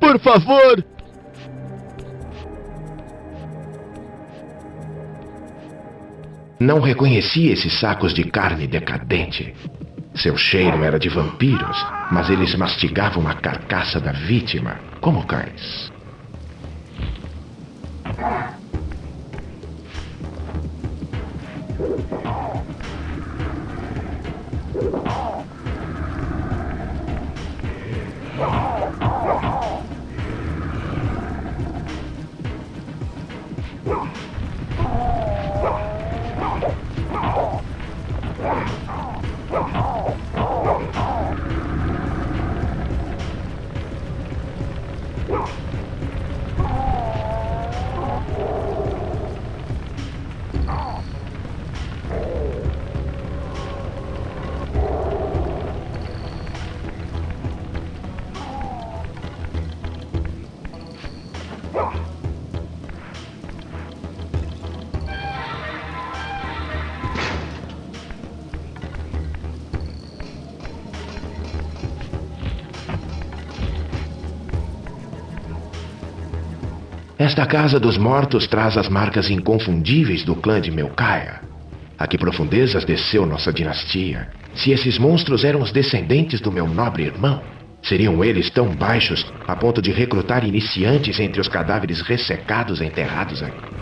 Por favor! Não reconhecia esses sacos de carne decadente. Seu cheiro era de vampiros, mas eles mastigavam a carcaça da vítima como cães. Esta casa dos mortos traz as marcas inconfundíveis do clã de Melkaia. A que profundezas desceu nossa dinastia? Se esses monstros eram os descendentes do meu nobre irmão, seriam eles tão baixos a ponto de recrutar iniciantes entre os cadáveres ressecados enterrados aqui?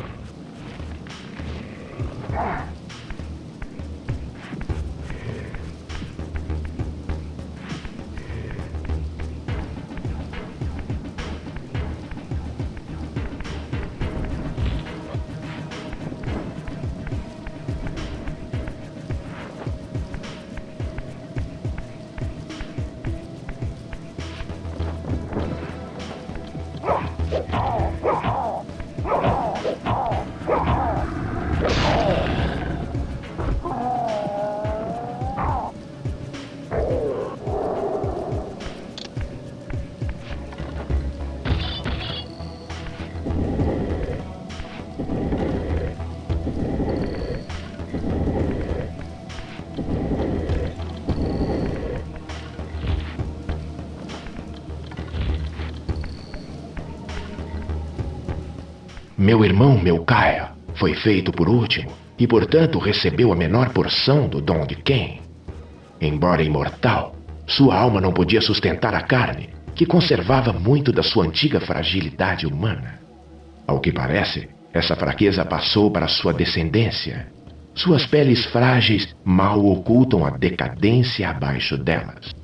Meu irmão Melcaia foi feito por último e, portanto, recebeu a menor porção do dom de quem? Embora imortal, sua alma não podia sustentar a carne, que conservava muito da sua antiga fragilidade humana. Ao que parece, essa fraqueza passou para sua descendência. Suas peles frágeis mal ocultam a decadência abaixo delas.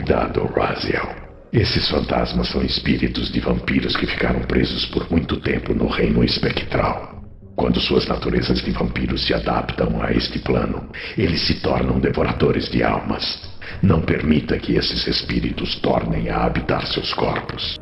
Cuidado, Raziel. Esses fantasmas são espíritos de vampiros que ficaram presos por muito tempo no reino espectral. Quando suas naturezas de vampiros se adaptam a este plano, eles se tornam devoradores de almas. Não permita que esses espíritos tornem a habitar seus corpos.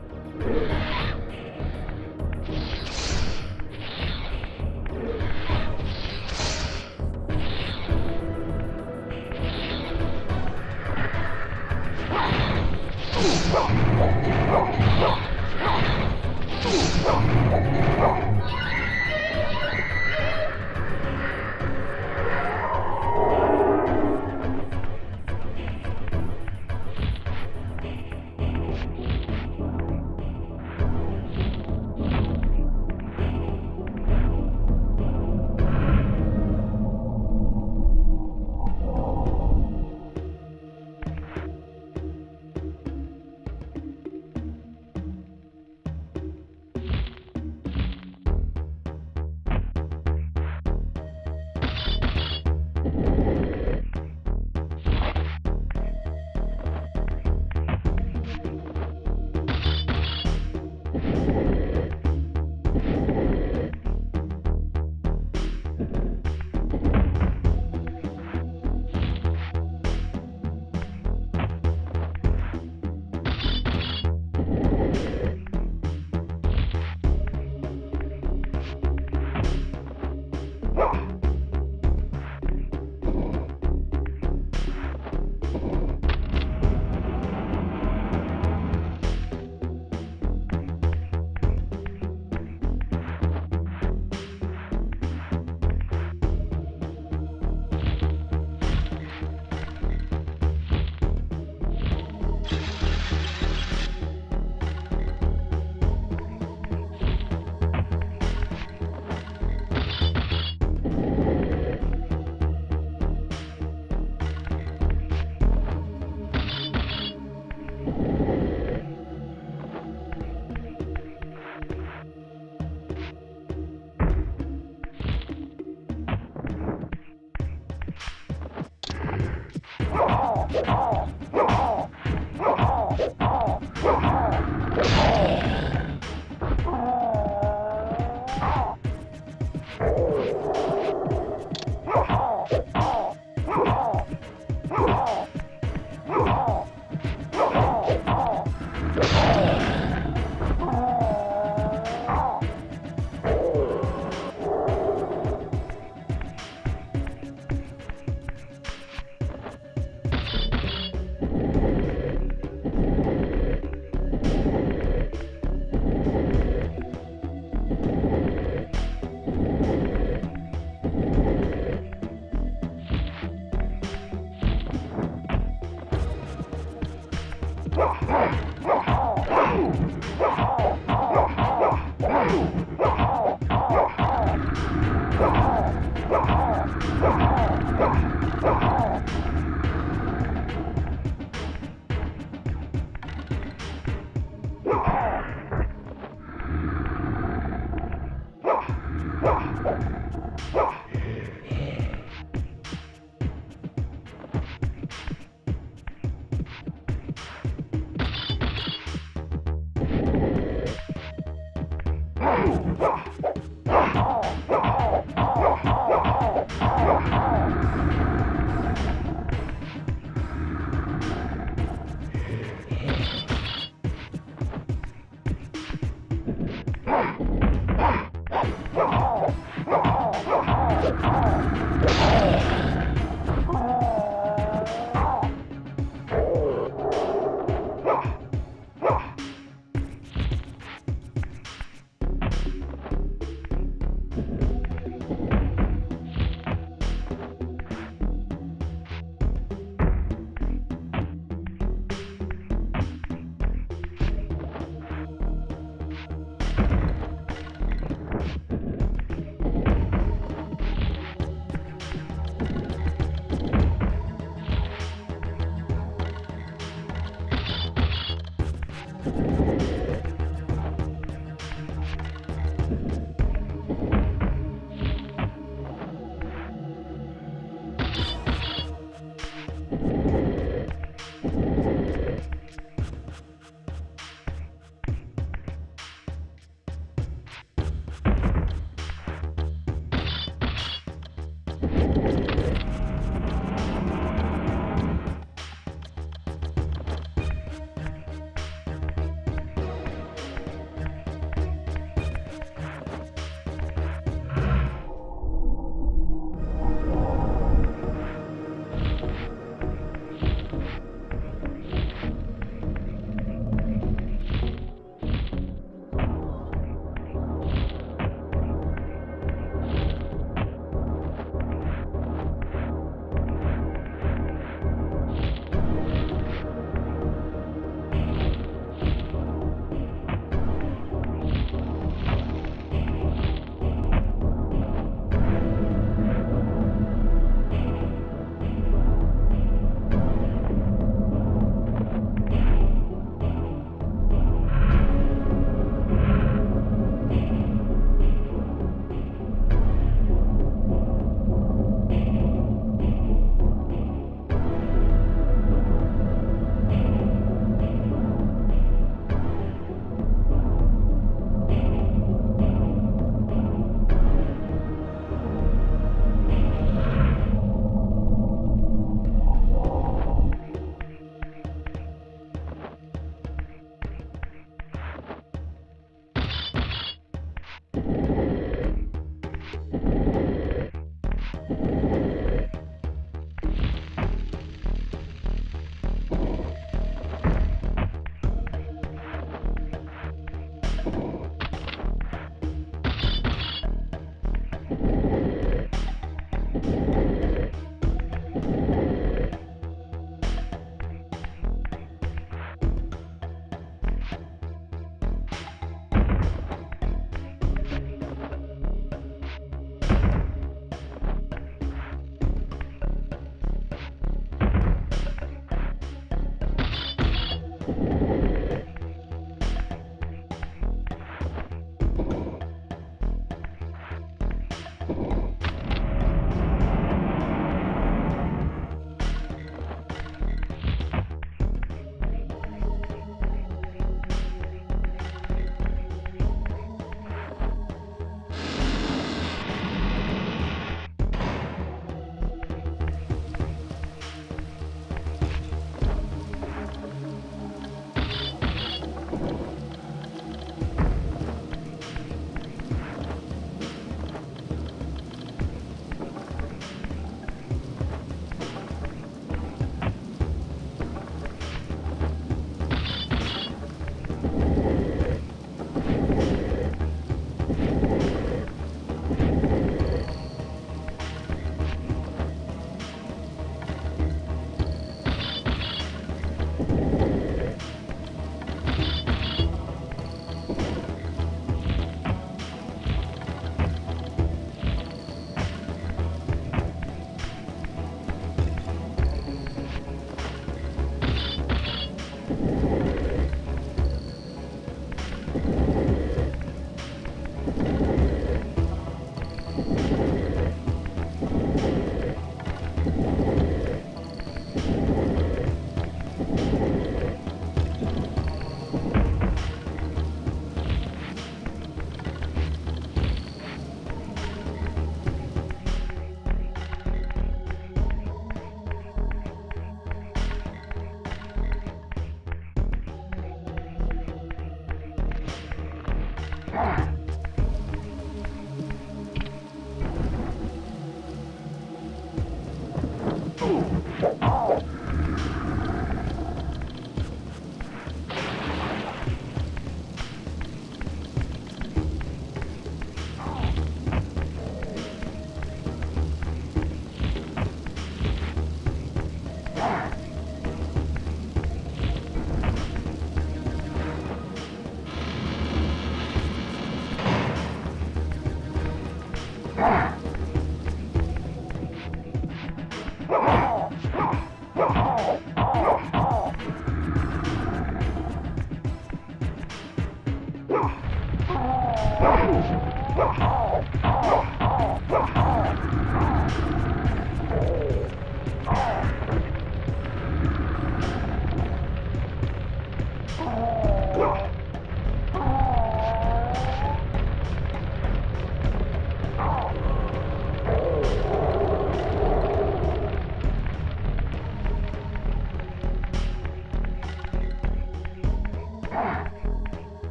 Ah!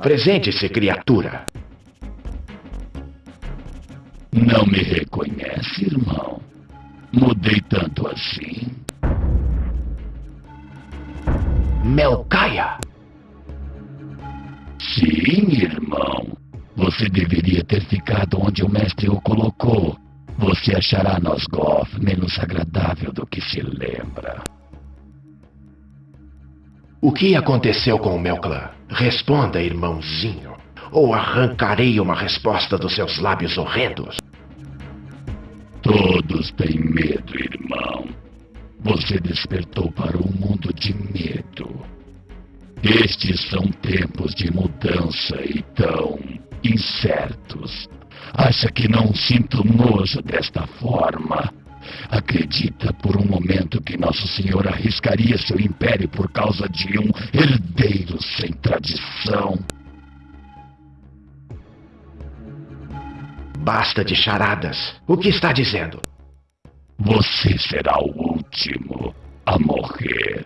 Apresente-se, criatura. Não me reconhece, irmão? Mudei tanto assim? Melcaia! Sim, irmão. Você deveria ter ficado onde o mestre o colocou. Você achará Nosgoth menos agradável do que se lembra. O que aconteceu com o meu clã? Responda, irmãozinho, ou arrancarei uma resposta dos seus lábios horrendos. Todos têm medo, irmão. Você despertou para um mundo de medo. Estes são tempos de mudança e tão incertos. Acha que não sinto nojo desta forma? Acredita por um momento que Nosso Senhor arriscaria seu império por causa de um herdeiro sem tradição? Basta de charadas. O que está dizendo? Você será o último a morrer.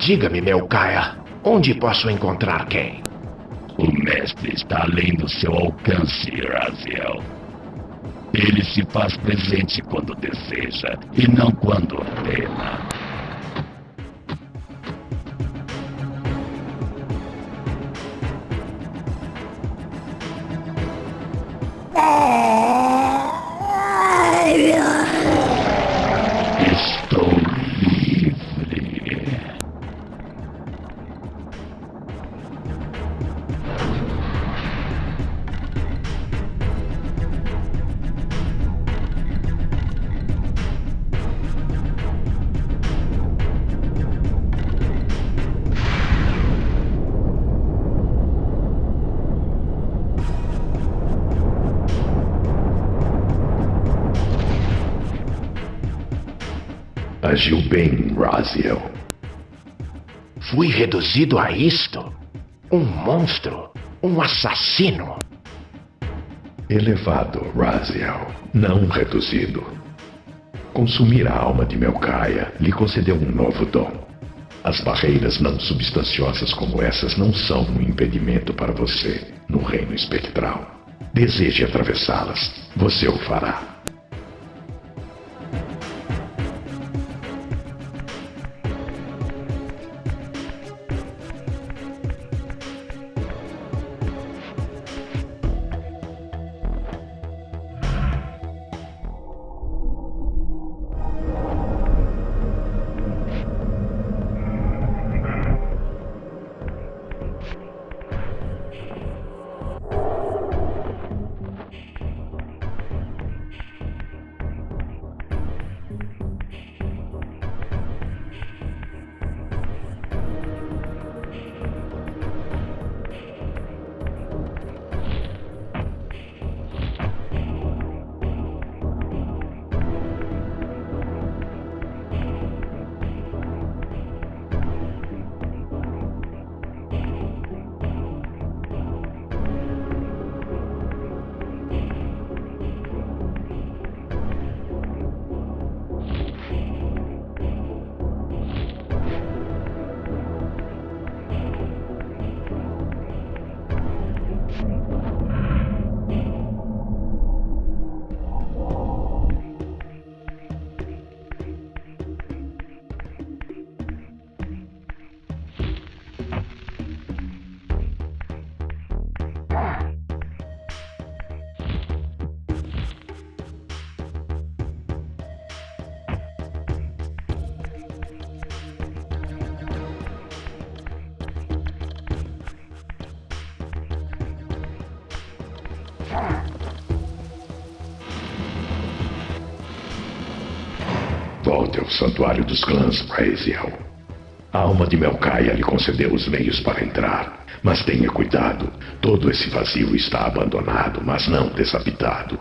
Diga-me, Melcaia, onde posso encontrar quem? O mestre está além do seu alcance, Raziel. Ele se faz presente quando deseja e não quando ordena. Agiu bem, Raziel. Fui reduzido a isto? Um monstro? Um assassino? Elevado, Raziel, não reduzido. Consumir a alma de Melcaia lhe concedeu um novo dom. As barreiras não substanciosas como essas não são um impedimento para você no reino espectral. Deseje atravessá-las, você o fará. Volte ao santuário dos clãs, Raziel. A alma de Melcaia lhe concedeu os meios para entrar. Mas tenha cuidado. Todo esse vazio está abandonado, mas não desabitado.